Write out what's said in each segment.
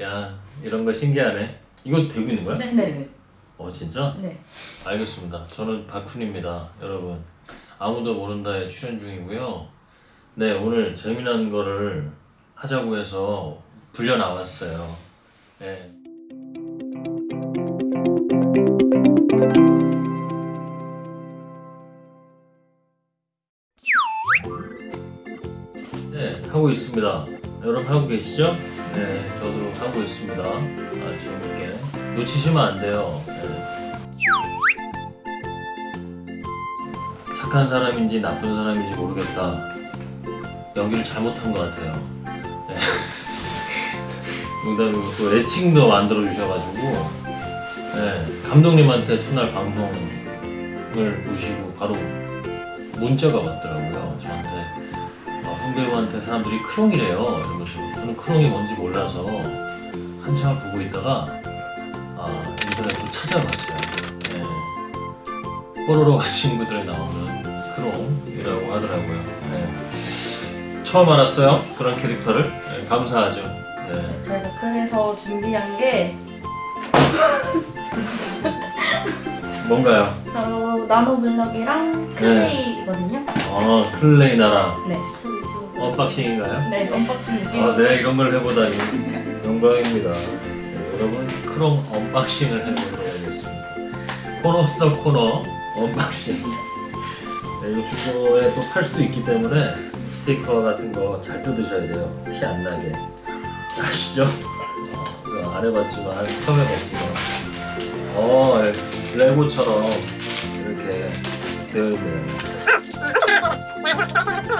야 이런 거 신기하네. 이거 되고 있는 거야? 네. 어 진짜? 네. 알겠습니다. 저는 박훈입니다, 여러분. 아무도 모른다에 출연 중이고요. 네 오늘 재미난 거를 하자고 해서 불려 나왔어요. 네. 네 하고 있습니다. 여러분 하고 계시죠? 네 저도 하고 있습니다. 아주 이렇게 놓치시면 안 돼요. 네. 착한 사람인지 나쁜 사람인지 모르겠다. 연기를 잘못한 것 같아요. 네. 농담이고 또 애칭도 만들어 주셔가지고 네, 감독님한테 첫날 방송을 보시고 바로 문자가 왔더라고요. 저한테 아, 훈배우한테 사람들이 크롱이래요. 이러면서 저는 크롱이 뭔지 몰라서 한참을 보고 있다가 아, 인터넷으로 찾아봤어요. 네. 뽀로로와 친구들에 나오는 크롱이라고 하더라고요. 네. 처음 알았어요. 그런 캐릭터를. 네, 감사하죠. 네. 저희가 그래서 준비한 게 뭔가요? 바로 나노블럭이랑 clay거든요. 어, clay 나라 네. unboxing인가요? 네, unboxing 느낌. 아, 네, 이런 걸 해보다니 영광입니다. 네, 여러분, 크롱 unboxing을 해보도록 하겠습니다. 코너 속 코너 unboxing. 네, 이거 중고에 또 팔 수도 있기 때문에 스티커 같은 거 잘 뜯으셔야 돼요. 티 안 나게. 아시죠? 어, 이거 안 해봤지만 처음 해봤지만 어, 예, 레고처럼 이렇게 되어 있네요.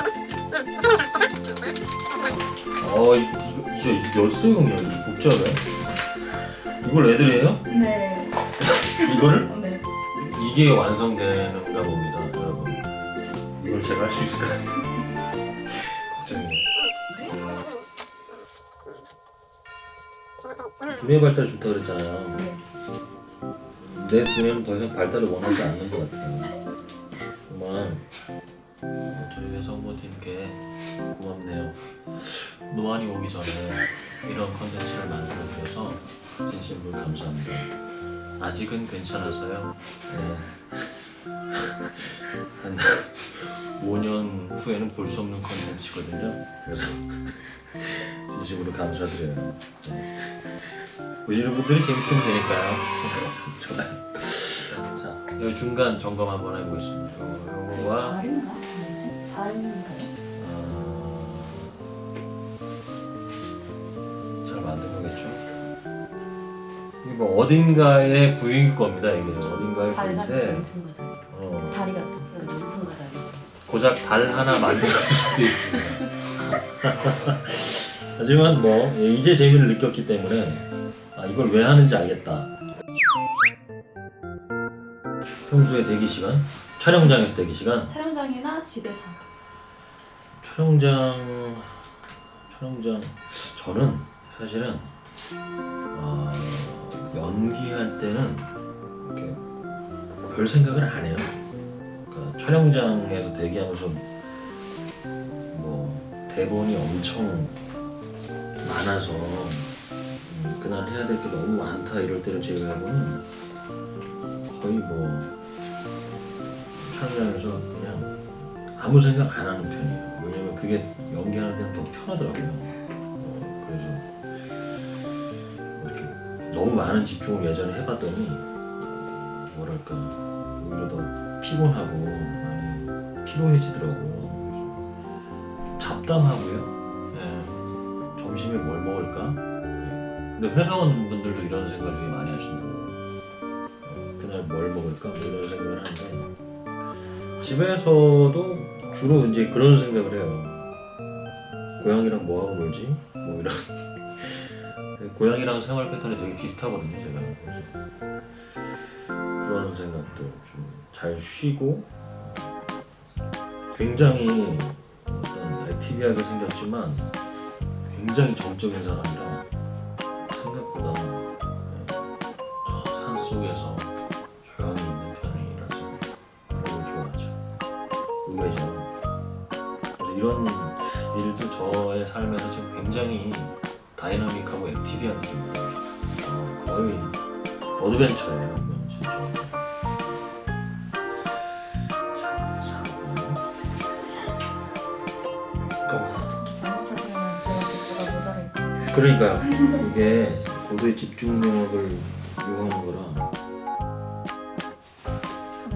어, 이- 이거 이거 열쇠용이야. 이거 복잡해. 이걸 애들이에요? 네. 이거를? 네. 이게 완성되는가 봅니다, 여러분. 이걸 제가 할 수 있을까요? 걱정이에요. 두뇌 발달 좋다 그랬잖아요. 네. 내 두뇌는 더 이상 발달을 원하지 않는 것 같아요. 노안이 오기 전에 이런 컨텐츠를 만들어 주셔서 진심으로 감사합니다. 아직은 괜찮아서요. 네. 한 5년 후에는 볼 수 없는 컨텐츠거든요. 그래서 진심으로 감사드려요. 네. 보시는 분들이 재밌으면 되니까요. 자, 여기 중간 점검 한번 해보겠습니다. 요거, 요거와? 뭐지? 발인가요? 뭐 어딘가의 부위일 겁니다. 이게 어딘가의 부위인데. 어, 다리 같죠? 그렇죠. 다리. 고작 발 하나 만들었을 수도 있습니다. 하지만 뭐 예, 이제 재미를 느꼈기 때문에 아, 이걸 왜 하는지 알겠다. 평소에 대기 시간, 촬영장에서 대기 시간, 촬영장이나 집에서. 촬영장 촬영장 저는 사실은 어, 연기할 때는 이렇게 별 생각을 안 해요. 그러니까 촬영장에서 대기하면서 뭐 대본이 엄청 많아서 음, 그날 해야 될 게 너무 많다 이럴 때를 제외하고는 거의 뭐 촬영장에서 그냥 아무 생각 안 하는 편이에요. 왜냐면 그게 연기하는 데는 더 편하더라고요. 너무 많은 집중을 예전에 해봤더니 뭐랄까 오히려 더 피곤하고 많이 피로해지더라고요. 잡담하고요. 네. 점심에 뭘 먹을까? 네. 근데 회사원분들도 이런 생각을 되게 많이 하신다고. 어, 그날 뭘 먹을까? 뭐 이런 생각을 하는데 집에서도 주로 이제 그런 생각을 해요. 고양이랑 뭐 하고 놀지? 뭐 이런. 고양이랑 생활 패턴이 되게 비슷하거든요, 제가. 그런 생각들 좀잘 쉬고 굉장히 어떤 액티비하게 생겼지만 굉장히 정적인 사람이라 생각보다 저 산 속에서 조용히 있는 편이라서 그런 걸 좋아하죠. 의외죠. 이런 일도 저의 삶에서 지금 굉장히 dynamic하고 active한 느낌입니다. 어, 거의 adventure예요. 그러니까요. 이게 고도의 집중력을 요하는 거라.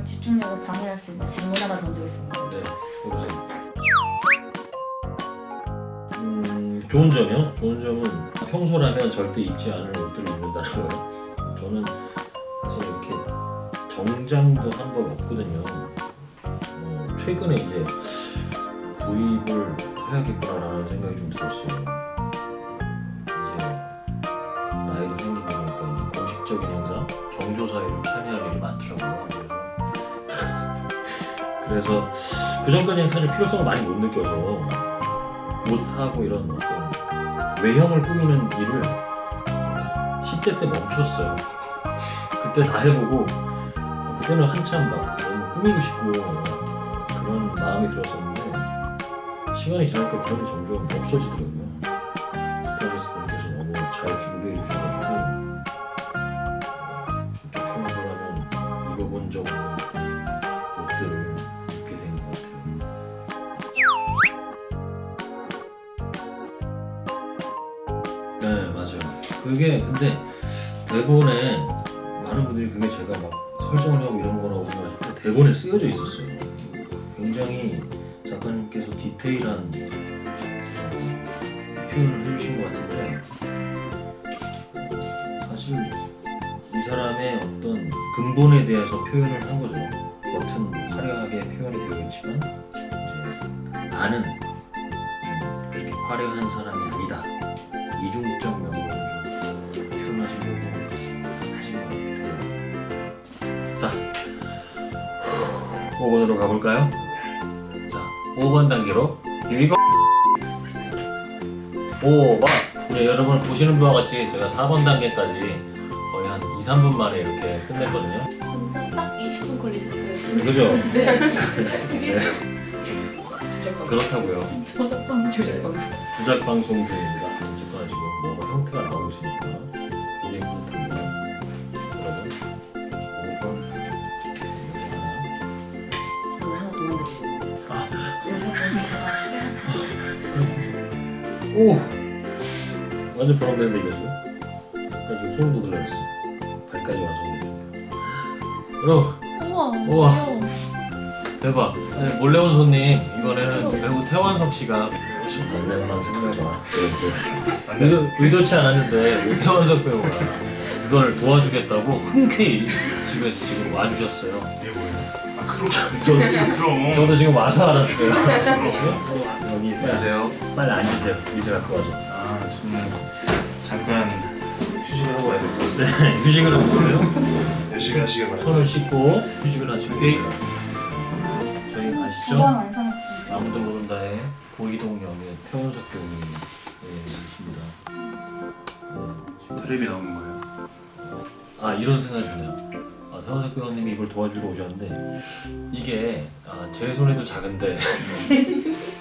집중력을 방해할 수 있는 질문 하나 던지겠습니다. 네, 해보세요. 좋은 점이요? 좋은 점은 평소라면 절대 입지 않을 옷들을 입는다는 거예요. 저는 사실 이렇게 정장도 한 번 없거든요. 어, 최근에 이제 구입을 해야겠구나라는 생각이 좀 들었어요. 이제 나이도 생기고 나니까 이제 공식적인 행사, 경조사에 좀 참여할 일이 많더라고요. 그래서 그래서 그 사실 필요성을 많이 못 느껴서 옷 사고 이런 어떤 외형을 꾸미는 일을 10대 때 멈췄어요. 그때 다 해보고 어, 그때는 한참 막 너무 꾸미고 싶고 그런 마음이 들었었는데 시간이 지나니까 그런 게 점점 없어지더라고요. 근데 대본에 많은 분들이 그게 제가 막 설정을 하고 이런 거라고 생각하실 때 대본에 쓰여져 있었어요. 굉장히 작가님께서 디테일한 어, 표현을 해주신 것 같은데 사실 이 사람의 어떤 근본에 대해서 표현을 한 거죠. 겉은 화려하게 표현이 되어 있지만 음, 그렇게 화려한 사람이 아니다. 이중적 5번으로 가볼까요? 자, 5번 단계로 이거 5번 네, 여러분 보시는 바와 같이 제가 4번 단계까지 거의 한 2, 3분 만에 이렇게 끝냈거든요. 진짜 딱 20분 걸리셨어요. 그죠? 네. 그게 그렇다고요. 저작권 조작 방송. 조작 방송 중입니다. 오! 완전 보람되는데 이거 지금? 약간 지금 소름 돋으려고 했어. 발까지. 여러분, 우와. 우와. 귀여워. 대박. 네, 몰래 온 손님, 이번에는 배우 태완석 씨가 오신 안내만 생각해봐. 의도, 의도치 않았는데, 태완석 배우가 이걸 도와주겠다고 흔쾌히 집에서 지금 와주셨어요. 이게 뭐예요? 아 크롬 저도 지금, 크롬 저도 지금 와서 알았어요. 여기 빨리, 안녕하세요 빨리 앉으세요. 의자 갖고 와서. 아 저는 잠깐 휴식을 하고 와야 될 것 같아요 네, 휴식을 하고 계세요. 열심히 하시길 바랍니다 손을 씻고 휴식을 하시고 네. 계세요. 저희 아시죠? 두번 완성했습니다. 아무도 모른다의 고이동 역의 태원석 배우님이십니다. 테레비 나오는 거예요 아 이런 생각이 드네요. 아, 태원석 배우님이 이걸 도와주러 오셨는데 이게 아, 제 손에도 작은데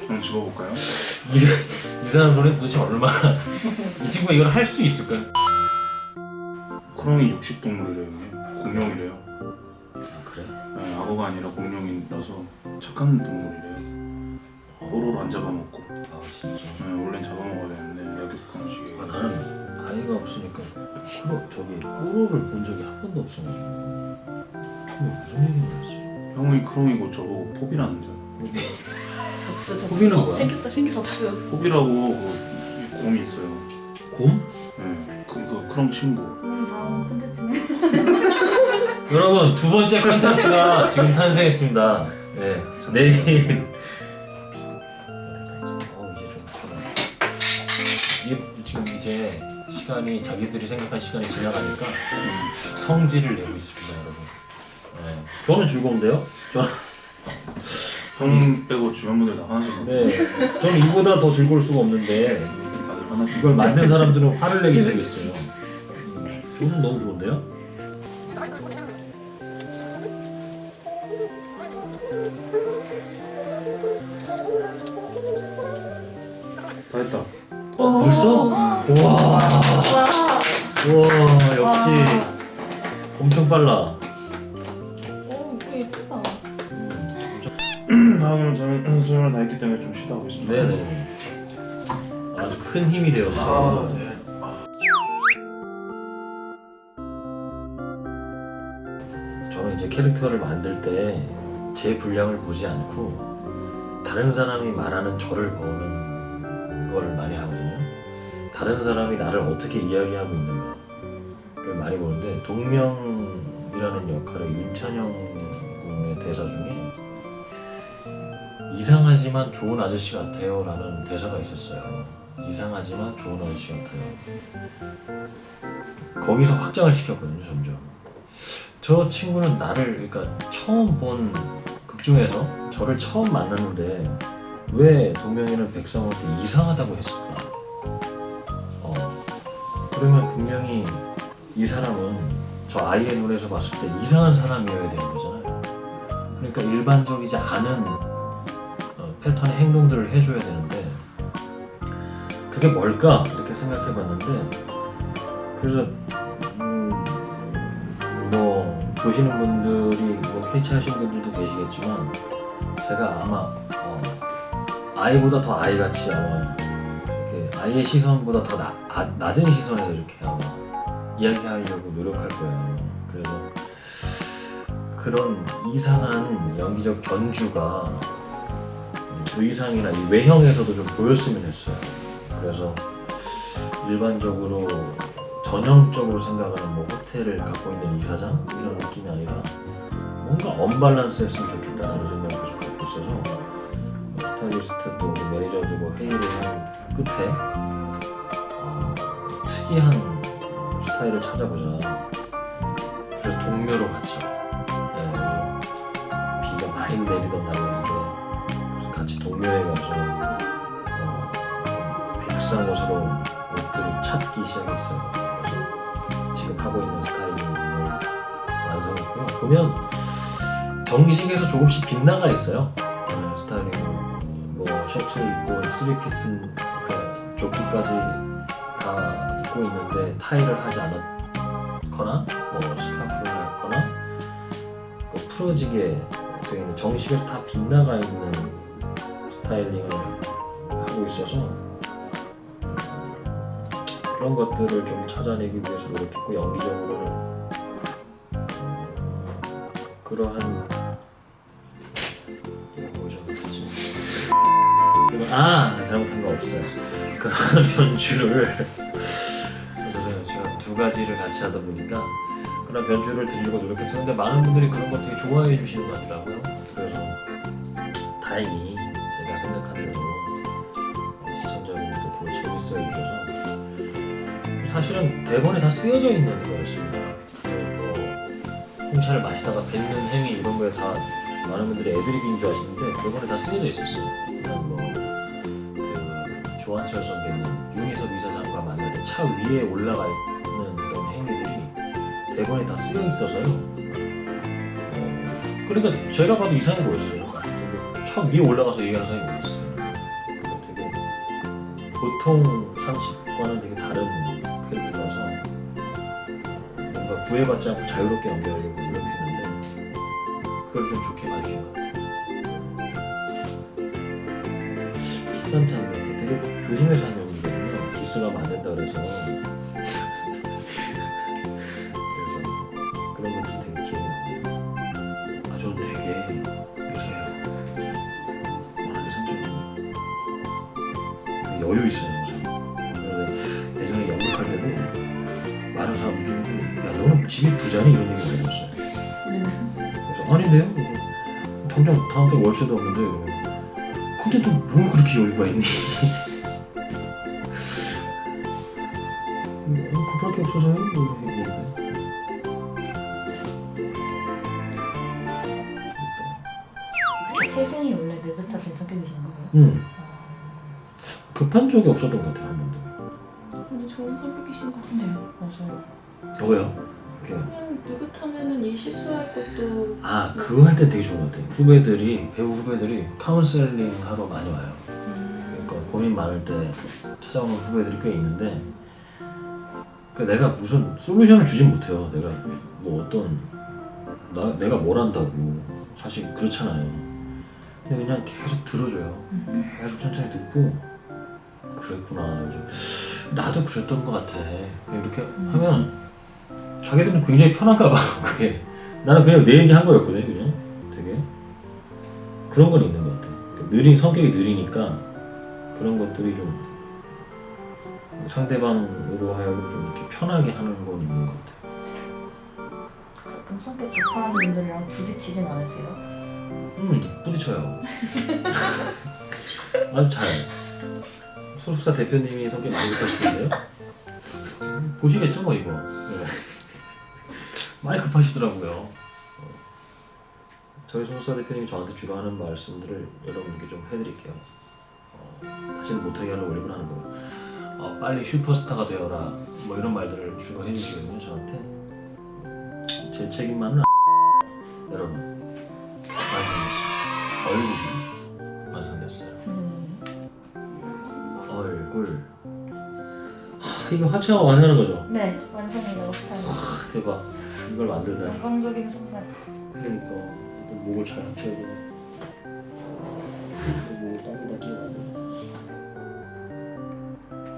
그럼 집어볼까요? 이, 이 사람 손에 도대체 얼마나 이 친구가 이걸 할 수 있을까요? 크롬이 육식 동물이래요 형님 공룡이래요 아, 그래? 네, 악어가 아니라 공룡이라서 착한 동물이래요 뽀로로 안 잡아먹고 아 진짜. 네, 원래는 잡아먹어야 되는데 약육 강식이에요 아, 나는 아이가 없으니까 크로 저기 뽀로를 본 적이 한 번도 없어가지고 처음에 무슨 얘기인지 알지? 형이 크롬이고 저보고 포비라는데요 접수 접수. 호비는 어, 뭐야? 생겼다 생겼 접수. 포비라고 그 곰이 있어요 곰? 네, 그, 그 크롬 친구 음, 다음 콘텐츠는 여러분 두 번째 컨텐츠가 지금 탄생했습니다. 네 내일 어 이제 좀. 이게 지금 이제 시간이 자기들이 생각한 시간이 지나가니까 성질을 내고 있습니다, 여러분. 네. 저는 즐거운데요? 저는 형 빼고 주변 분들 다 하나씩 네, 저는 이보다 더 즐거울 수가 없는데 다들 이걸 만든 사람들은 화를 내게 생겼어요. 저는 너무 좋은데요? 다 했다 어, 벌써? 와. 와. 역시 엄청 빨라 오, 이거 예쁘다. 다음은 저는 수영을 다 했기 때문에 좀 쉬다 오겠습니다. 네네 아주 큰 힘이 되었어요 아, 네. 저는 이제 캐릭터를 만들 때 제 분량을 보지 않고 다른 사람이 말하는 저를 보는 걸 많이 하거든요. 다른 사람이 나를 어떻게 이야기하고 있는가를 많이 보는데 동명이라는 역할의 윤찬영 군의 대사 중에 이상하지만 좋은 아저씨 같아요 라는 대사가 있었어요. 이상하지만 좋은 아저씨 같아요. 거기서 확장을 시켰거든요, 점점. 저 친구는 나를 그러니까 처음 본 극 중에서 저를 처음 만났는데 왜 동명이는 백성한테 이상하다고 했을까? 어, 그러면 분명히 이 사람은 저 아이의 눈에서 봤을 때 이상한 사람이어야 되는 거잖아요. 그러니까 일반적이지 않은 어, 패턴의 행동들을 해줘야 되는데 그게 뭘까 이렇게 생각해 봤는데 그래서 음, 뭐 보시는 분들이 뭐 캐치 하신 분들도 계시겠지만 제가 아마 어, 아이보다 더 아이같이 아마 아이의 시선보다 더 나, 아, 낮은 시선에서 이렇게 아마 이야기하려고 노력할 거예요. 그래서 그런 이상한 연기적 견주가 음, 의상이나 이 외형에서도 좀 보였으면 했어요. 그래서 일반적으로 전형적으로 생각하는 뭐 호텔을 갖고 있는 이사장 이런 느낌이 아니라 뭔가 언밸런스 했으면 좋겠다라는 생각을 계속 갖고 있어서 뭐 스타일리스트 또 우리 매니저도 뭐 회의를 한 끝에 어, 특이한 스타일을 찾아보자 그래서 동묘로 갔죠 예, 비가 많이 내리던 날이었는데 같이 동묘에 가서 어, 백상 옷으로 옷들을 찾기 시작했어요. 그래서 지금 하고 있는 styling을 완성했고요. 보면 정식에서 조금씩 빗나가 있어요. 셔츠 입고 쓰리피스 그러니까 조끼까지 다 입고 있는데 타이를 하지 않았거나 뭐 스카프를 했거나 뭐 풀어지게 되어 있는 정식에서 다 빗나가 있는 스타일링을 하고 있어서 그런 것들을 좀 찾아내기 위해서 노력했고 연기적으로는 음, 그러한 아 잘못한 거 없어요. 그런 변주를. 그래서 제가 두 가지를 같이 하다 보니까 그런 변주를 드리려고 노력했었는데 많은 분들이 그런 거 되게 좋아해 주시는 것 같더라고요. 그래서 다행히 제가 생각한 대로 어, 시청자분들도 그걸 재밌어 해주셔서 사실은 대본에 다 쓰여져 있는 거였습니다. 뭐 홍차를 마시다가 뱉는 행위 이런 거에 다 많은 분들이 애드립인 줄 아시는데 대본에 다 쓰여져 있었어요. 조한철 선배님 윤희섭 이사장과 때차 위에 올라가 있는 그런 행위들이 대본에 다 쓰여 있어서요. 어, 그러니까 제가 봐도 이상해 보였어요. 차 위에 올라가서 얘기하는 사람이 어디 있어요. 되게 보통 상식과는 되게 다른 캐릭터라서 뭔가 구애받지 않고 자유롭게 연기하려고 노력했는데 그걸 좀 좋게 봐주신 것 같아요. 비싼 되게 조심해서 하는 연기거든요. 기스가면 안 된다 그래서 그래서 그런 것들이 되게 기억이 나요. 아 저는 되게 요새 한산 좀 여유 있어요. 항상. 그런데 예전에 연극할 때도 많은 사람들이 야 너는 집이 부자니 이런 얘기 많이 했어요. 그래서 아닌데요? 그래서 당장 다음 달 월세도 없는데 근데 또 뭘 그렇게 여유가 있니? 적이 없었던 것 같아요 한 번도. 근데 좋은 성격이신 것 같아요. 맞아요. 왜요? 이렇게 그냥 느긋하면은 일 실수할 것도 아 그거 할 때 되게 좋은 것 같아요. 후배들이 배우 후배들이 카운셀링 하러 많이 와요. 음, 그러니까 고민 많을 때 찾아오는 후배들이 꽤 있는데 그 내가 무슨 솔루션을 주진 못해요. 내가 뭐 어떤 나 내가 뭘 한다고 사실 그렇잖아요. 근데 그냥 계속 들어줘요. 계속 천천히 듣고 그랬구나. 요즘 나도 그랬던 것 같아. 이렇게 하면 자기들은 굉장히 편한가 봐. 그게 나는 그냥 내 얘기 한 거였거든. 그냥 되게 그런 건 있는 것 같아. 그러니까 느린 성격이 느리니까 그런 것들이 좀 상대방으로 하여금 좀 이렇게 편하게 하는 건 있는 것 같아. 가끔 성격 좋아하는 분들이랑 부딪히진 않으세요? 음, 부딪혀요. 아주 잘. 소속사 대표님이 성격 많이 급하시던데요? 보시겠죠, 뭐 이거. 네. 많이 급하시더라고요. 어. 저희 소속사 대표님이 저한테 주로 하는 말씀들을 여러분께 좀 해드릴게요. 어, 다시는 못하게 하려고 일부러 하는 거예요. 어, 빨리 슈퍼스타가 되어라. 뭐 이런 말들을 주로 해주시거든요, 저한테. 제 책임만은 안- 여러분. 완성됐어요. 얼굴이 이거 합체하고 완성하는 거죠? 네, 완성이다 옥상. 하, 대박. 이걸 만들다. 영광적인 순간. 그러니까 일단 목을 잘 합쳐야고 목을 땅에다 끼워야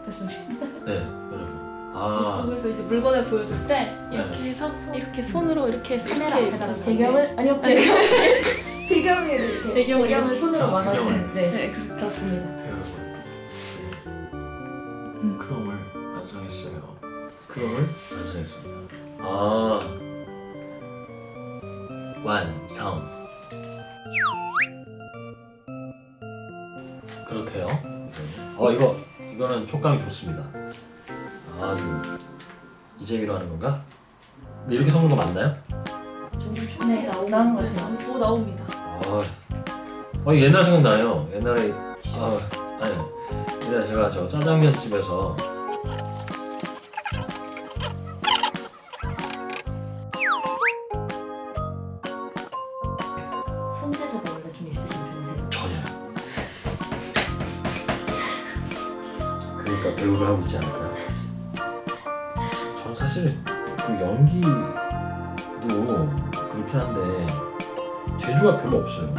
됐습니다. 네, 여러분. 아, 유튜브에서 이제 물건을 보여줄 때 이렇게 네. 해서 이렇게 손으로 이렇게 해서 카메라 이렇게 해서 배경을 아니요 배경 배경을 이렇게 배경을 배경을 손으로 아, 막아주는. 네, 네 그렇게 그렇습니다. 여러분. 네. 크롬을 완성했어요. 크롬을 완성했습니다. 아, 완성. 그렇대요. 어 이거 이거는 촉감이 좋습니다. 아주 이재미로 하는 건가? 근데 이렇게 섞는 거 맞나요? 점점 네, 나오는 것 같아요. 오 나옵니다. 아, 어, 옛날 생각나요. 옛날에 아, 아니 옛날에 제가 저 짜장면 집에서 하고 있지 않을까요? 전 사실 그 연기도 그렇긴 한데 재주가 별로 없어요.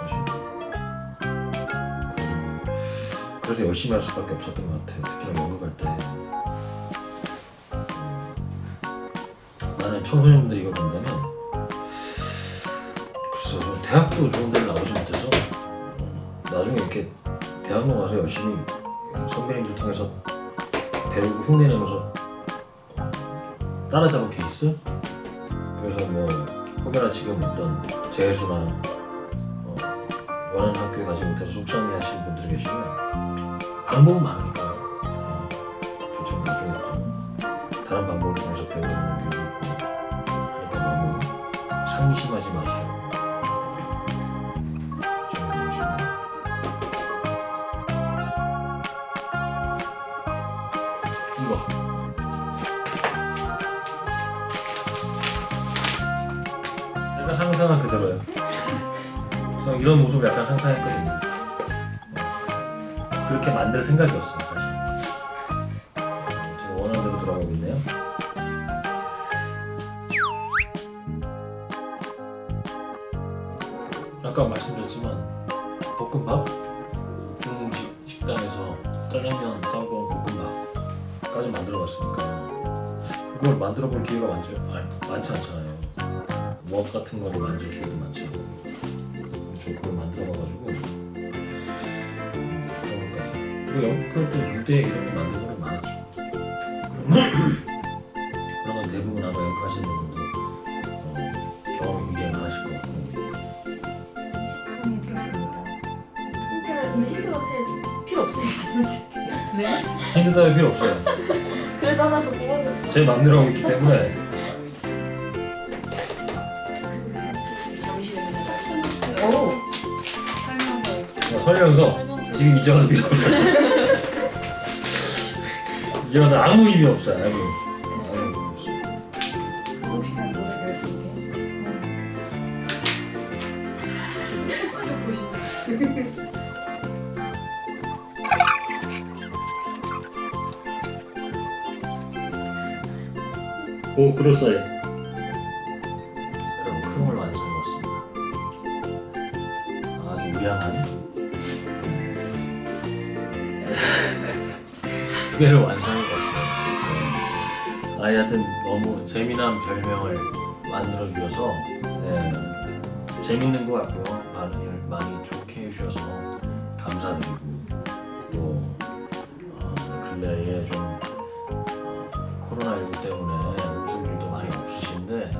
사실. 그- 그래서 열심히 할 수밖에 없었던 것 같아요. 특히나 연극할 때. 음, 나는 청소년들이 이걸 본다면 글쎄요, 저 대학도 좋은 데를 나오지 못해서 어, 나중에 이렇게 대학로 가서 열심히 선배님들 통해서 배우고 흉내내면서 어, 따라잡은 케이스? 그래서 뭐 혹여나 지금 어떤 재수나 어, 원하는 학교에 가지 못해서 속상해 하시는 분들이 계시면 방법은 많으니까 어, 저처럼 나중에 또 다른 방법을 통해서 배우는 경우도 있고 하니까 너무 상심하지 마시고 이런 모습을 약간 상상했거든요. 어, 그렇게 만들 생각이었어요, 사실. 네, 지금 원하는 대로 돌아가고 있네요. 아까 말씀드렸지만 볶음밥 중식 식당에서 짜장면 짬뽕 볶음밥까지 만들어봤으니까 그걸 만들어볼 기회가 많지, 많지 않잖아요 무엇 같은 거를 만질 기회도 많지 그걸 만들어봐가지고 그런 것까지 그리고 연극할 때 무대 이런 거 만드는 건 많았죠 그런 건 대부분 아마 연극하시는 분들 어, 경험이 굉장히 많으실 것 같고 시크성이 들었습니다. 힌트를 근데 힌트가 필요 없으시죠. 네. 힌트 따위 필요 없어요 그래도 하나 더 뽑아주세요. 제 맘대로 하고 있기 때문에 하면서 지금 이제 와서 밀어버렸어 이제 와서 아무 의미 없어요. 아무 의미 없어요. 오 그럴싸해. 두 개를 완성해봤습니다 네. 아이한테 너무 재미난 별명을 만들어주셔서 네, 재밌는 것 같고요 반응을 많이 좋게 해주셔서 감사드리고 또 어, 근래에 좀 어, 코로나19 때문에 웃을 일도 많이 없으신데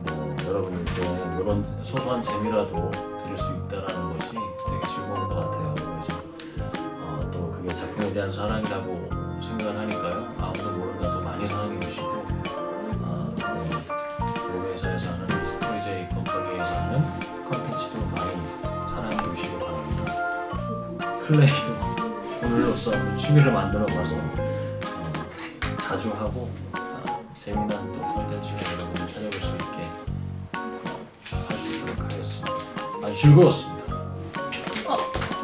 뭐 여러분들께 이런 소소한 재미라도 드릴 수 있다는 것이 대한 사랑이라고 생각을 하니까요. 아무도 모른다도 많이 사랑해 주시고 어, 또 회사에서 하는 스토리제이 컴퍼니에서 하는 컨텐츠도 많이 사랑해 주시기 바랍니다. 클레이도 오늘로써 취미를 만들어 봐서 어, 자주 하고 아, 재미난 또 컨텐츠를 여러분이 찾아볼 수 있게 어, 할수 있도록 하겠습니다. 아주 즐거웠습니다.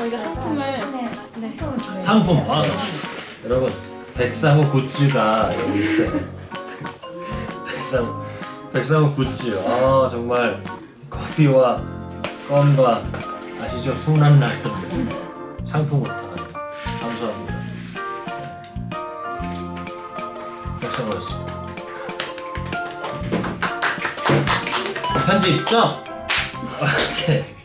어, 저희가 상품을 네. 네. 상품 아, 여러분 백상호 굿즈가 여기 있어요. 백상호 백상호 굿즈. 아 정말 커피와 껌과 아시죠 순한 라면 상품으로 다 감사합니다. 백상호였습니다. 편집 점. 오케이.